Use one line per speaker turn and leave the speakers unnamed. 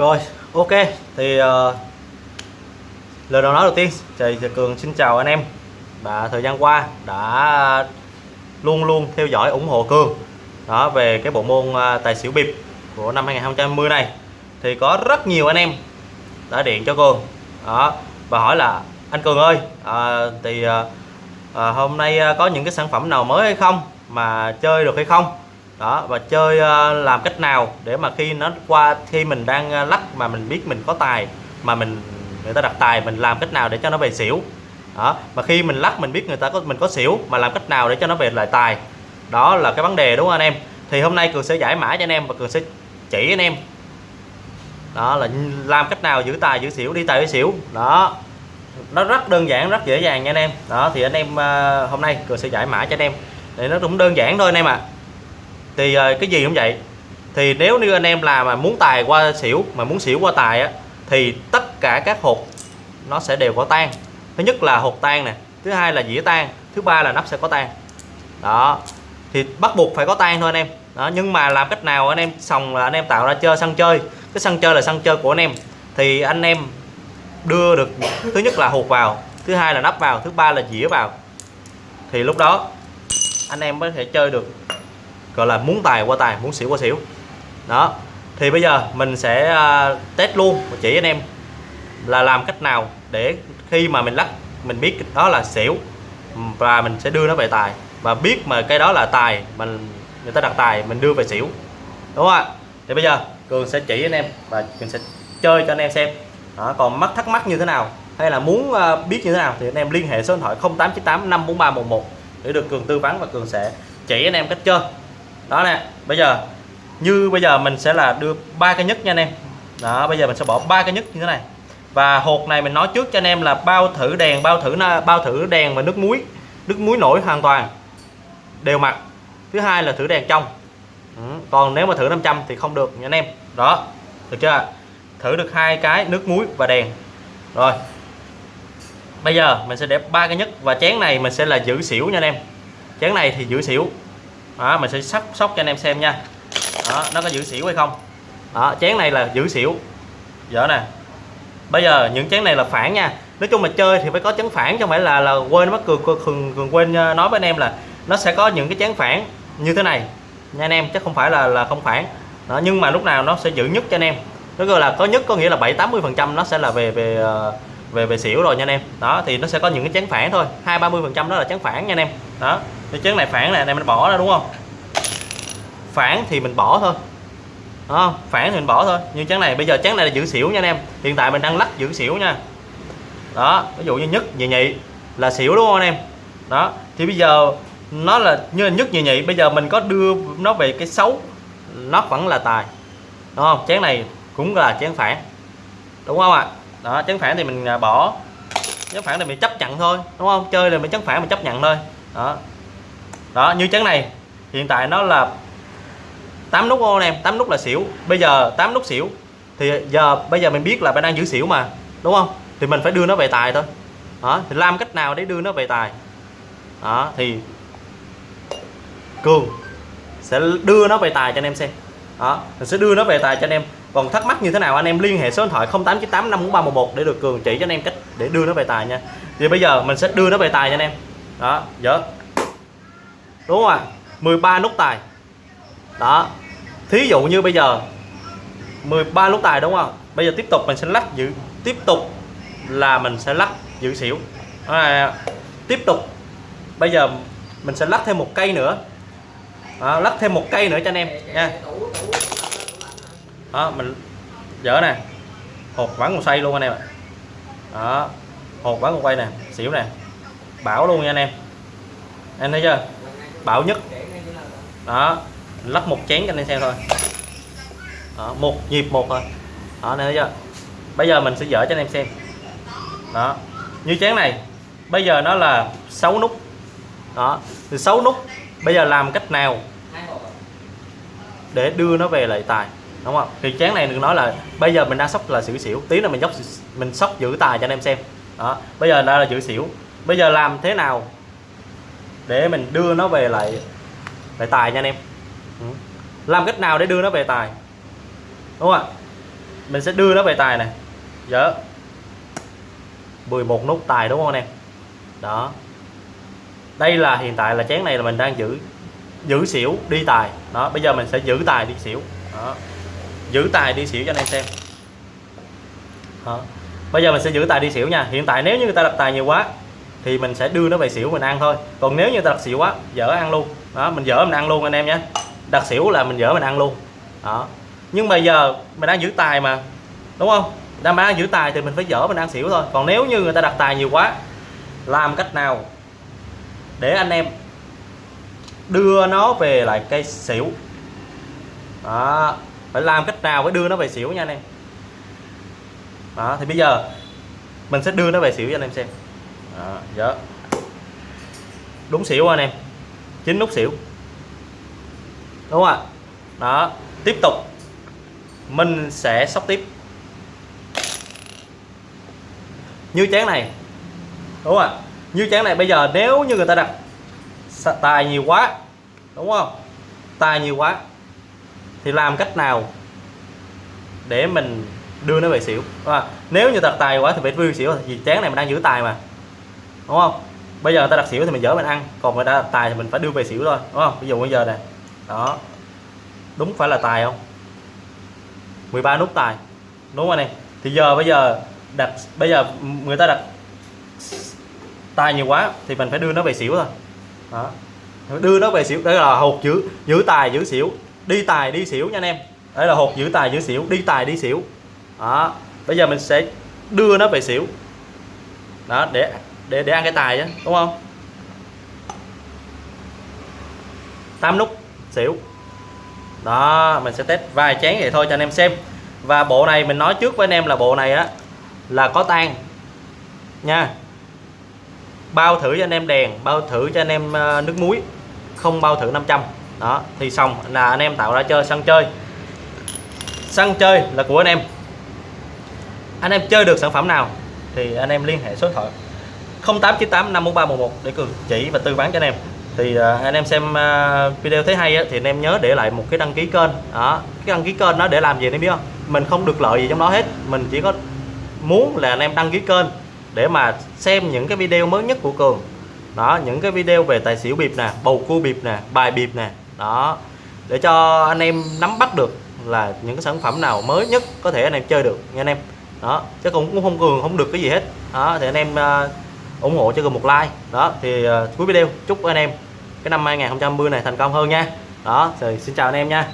rồi ok thì uh, lời đầu nói đầu tiên thì cường xin chào anh em. Đã thời gian qua đã luôn luôn theo dõi ủng hộ cường. Đó về cái bộ môn uh, tài xỉu bịp của năm 2020 này. Thì có rất nhiều anh em đã điện cho cường. Đó và hỏi là anh cường ơi à, thì à, hôm nay có những cái sản phẩm nào mới hay không? Mà chơi được hay không? Đó, và chơi ờ, làm cách nào để mà khi nó qua, khi mình đang ờ, lắc mà mình biết mình có tài, mà mình, người ta đặt tài, mình làm cách nào để cho nó về xỉu. Đó, mà khi mình lắc mình biết người ta có, mình có xỉu mà làm cách nào để cho nó về lại tài. Đó là cái vấn đề đúng không anh em? Thì hôm nay cường sẽ giải mã cho anh em và cường sẽ chỉ anh em. Đó là làm cách nào giữ tài, giữ xỉu, đi tài với xỉu. Đó, nó rất đơn giản, rất dễ dàng nha anh em. Đó, thì anh em ờ, hôm nay cường sẽ giải mã cho anh em. Để nó cũng đơn giản thôi anh em ạ. à thì ờ, cái gì cũng vậy. Thì nếu như anh em làm mà muốn tài qua xỉu, mà muốn xỉu qua tài á, thì tất cả các hột nó sẽ đều có tan thứ nhất là hột tan nè, thứ hai là dĩa tan thứ ba là nắp sẽ có tan đó, thì bắt buộc phải có tan thôi anh em. Đó, nhưng mà làm cách nào anh em xong là anh em tạo ra chơi sân chơi. Cái sân chơi là sân chơi của anh em. Thì anh em đưa được, thứ nhất là hột vào, thứ hai là nắp vào, thứ ba là dĩa vào. Thì lúc đó, anh em mới thể chơi được gọi là muốn tài qua tài muốn xỉu qua xỉu. Đó thì bây giờ mình sẽ à, test luôn và chỉ anh em là làm cách nào để khi mà mình lắc mình biết đó là xỉu và mình sẽ đưa nó về tài. Và biết mà cái đó là tài mình người ta đặt tài mình đưa về xỉu. Đúng không ạ? Thì bây giờ cường sẽ chỉ anh em và cường sẽ chơi cho anh em xem. Đó, còn mắc thắc mắc như thế nào? Hay là muốn à, biết như thế nào? Thì anh em liên hệ số điện thoại 0898 54311 để được cường tư vấn và cường sẽ chỉ anh em cách chơi đó nè, bây giờ, như bây giờ mình sẽ là đưa ba cái nhất nha anh em. Đó, bây giờ mình sẽ bỏ ba cái nhất như thế này. Và hột này mình nói trước cho anh em là bao thử đèn, bao thử bao thử đèn và nước muối nước muối nổi hoàn toàn. Đều mặt thứ hai là thử đèn trong. Ừ. còn nếu mà thử 500 thì không được nha anh em. Đó, được chưa? Thử được hai cái nước muối và đèn. Rồi. Bây giờ mình sẽ để ba cái nhất và chén này mình sẽ là giữ xỉu nha anh em. Chén này thì giữ xỉu đó, mình sẽ sắp sóc cho anh em xem nha. Đó, nó có giữ xỉu hay không? Đó, chén này là giữ xỉu. Dở nè. Bây giờ những chén này là phản nha. Nói chung mà chơi thì phải có chén phản chứ không phải là là quên mất cường cường, cường quên ờ, nói với anh em là nó sẽ có những cái chén phản như thế này. Nha anh em chứ không phải là là không phản. Đó, nhưng mà lúc nào nó sẽ giữ nhất cho anh em. Nó gọi là có nhất có nghĩa là 7 80 phần trăm nó sẽ là về về uh, về về xỉu rồi nha anh em. Đó thì nó sẽ có những cái chén phản thôi. Hai ba mươi phần trăm đó là chén phản nha anh em. Đó cái chén này phản này anh em mình bỏ ra đúng không? Phản thì mình bỏ thôi. Đó, phản thì mình bỏ thôi. Nhưng chén này bây giờ chén này là giữ xỉu nha anh em. Hiện tại mình đang lắc giữ xỉu nha. Đó ví dụ như nhất nhị nhị là xỉu đúng không anh em? Đó thì bây giờ nó là như là nhất nhị nhị bây giờ mình có đưa nó về cái xấu nó vẫn là tài. Đúng không? Chén này cũng là chén phản. Đúng không ạ? Đó chấn phản thì mình à, bỏ. Chấn phản thì mình chấp nhận thôi, đúng không? Chơi là mình chấn phản mình chấp nhận thôi. Đó. Đó, như chấn này, hiện tại nó là 8 nút ô em 8 nút là xỉu. Bây giờ 8 nút xỉu, thì giờ, bây giờ mình biết là bạn đang giữ xỉu mà, đúng không? Thì mình phải đưa nó về tài thôi. Đó, thì làm cách nào để đưa nó về tài? Đó, thì cường sẽ đưa nó về tài cho anh em xem. Đó, mình sẽ đưa nó về tài cho anh em còn thắc mắc như thế nào anh em liên hệ số điện thoại 0898 54311 để được cường chỉ cho anh em cách để đưa nó về tài nha. Thì bây giờ mình sẽ đưa nó về tài cho anh em. Đó dở. Đúng không ạ? à? 13 nút tài. Đó. Thí dụ như bây giờ 13 nút tài đúng không? Bây giờ tiếp tục mình sẽ lắc giữ tiếp tục là mình sẽ lắc giữ xỉu. À, tiếp tục. Bây giờ mình sẽ lắc thêm một cây nữa. Đó, lắc thêm một cây nữa cho anh em nha đó mình dở nè. Hột vắng một xoay luôn anh em ạ. Đó hột vắng một quay nè xỉu nè. Bảo luôn nha anh em. Anh thấy chưa? Bảo nhất. Đó lắp một chén cho anh em xem thôi. Đó, một nhịp một thôi. Đó anh thấy chưa? Bây giờ mình sẽ dở cho anh em xem. Đó như chén này bây giờ nó là 6 nút. Đó thì 6 nút bây giờ làm cách nào để đưa nó về lại tài? Đúng không? Thì chén này đừng nói là bây giờ mình đang sóc là xỉu xỉu. Tí là mình dốc mình sóc giữ tài cho anh em xem. Đó, bây giờ đã là giữ xỉu. Bây giờ làm thế nào để mình đưa nó về lại lại tài nha anh em? Ừ. làm cách nào để đưa nó về tài? Đúng không ạ? Mình sẽ đưa nó về tài này. Dạ. Dở 11 nút tài đúng không anh em? Đó. Đây là hiện tại là chén này là mình đang giữ giữ xỉu, đi tài. Đó, bây giờ mình sẽ giữ tài đi xỉu. Đó giữ tài đi xỉu cho anh em xem. Đó. bây giờ mình sẽ giữ tài đi xỉu nha. Hiện tại nếu như người ta đặt tài nhiều quá, thì mình sẽ đưa nó về xỉu mình ăn thôi. Còn nếu như người ta đặt xỉu quá, dở ăn luôn. Đó, mình dở mình ăn luôn anh em nhé. Đặt xỉu là mình dở mình ăn luôn. Đó. Nhưng bây giờ mình đang giữ tài mà, đúng không? Đang bán giữ tài thì mình phải dở mình ăn xỉu thôi. Còn nếu như người ta đặt tài nhiều quá, làm cách nào để anh em đưa nó về lại cây xỉu? Đó phải làm cách nào phải đưa nó về xỉu nha anh em? Đó thì bây giờ mình sẽ đưa nó về xỉu cho anh em xem. Đó, đó. đúng xỉu anh em. Chín nút xỉu. Đúng không ạ? Đó tiếp tục. Mình sẽ sóc tiếp. Như chén này. Đúng không ạ? Như chén này bây giờ nếu như người ta đặt tài nhiều quá đúng không? Tài nhiều quá thì làm cách nào để mình đưa nó về xỉu? À, nếu như đặt tài quá thì phải vui xỉu thì chén này mình đang giữ tài mà. Đúng không? Bây giờ người ta đặt xỉu thì mình dỡ mình ăn còn người ta đặt tài thì mình phải đưa về xỉu thôi đúng không? Ví dụ bây giờ nè đó. Đúng phải là tài không? 13 nút tài. Đúng không anh em thì giờ bây giờ đặt bây giờ người ta đặt tài nhiều quá thì mình phải đưa nó về xỉu thôi. Đó. Đưa nó về xỉu đó là hột giữ giữ tài giữ xỉu đi tài đi xỉu nha anh em. Đây là hột giữ tài giữ xỉu, đi tài đi xỉu. Đó, bây giờ mình sẽ đưa nó về xỉu. Đó, để để để ăn cái tài chứ đúng không? Tám nút xỉu. Đó, mình sẽ test vài chén vậy thôi cho anh em xem. Và bộ này mình nói trước với anh em là bộ này á, là có tan nha. Bao thử cho anh em đèn, bao thử cho anh em ờ, nước muối. Không bao thử 500 đó thì xong. Là anh em tạo ra chơi sân chơi. Sân chơi là của anh em. Anh em chơi được sản phẩm nào thì anh em liên hệ số điện thoại 0898 54311 để cường chỉ và tư vấn cho anh em. Thì uh, anh em xem uh, video thấy hay á, thì anh em nhớ để lại một cái đăng ký kênh. Đó cái đăng ký kênh nó để làm gì anh em biết không? Mình không được lợi gì trong đó hết. Mình chỉ có muốn là anh em đăng ký kênh để mà xem những cái video mới nhất của cường. Đó những cái video về tài xỉu bịp nè bầu cua bịp nè bài bịp nè đó. Để cho anh em nắm bắt được là những cái sản phẩm nào mới nhất có thể anh em chơi được nha anh em. Đó. Chứ cũng cũng không cường không được cái gì hết. Đó thì anh em uh, ủng hộ cho cường một like. Đó thì uh, cuối video chúc anh em cái năm 2020 này thành công hơn nha. Đó rồi xin chào anh em nha.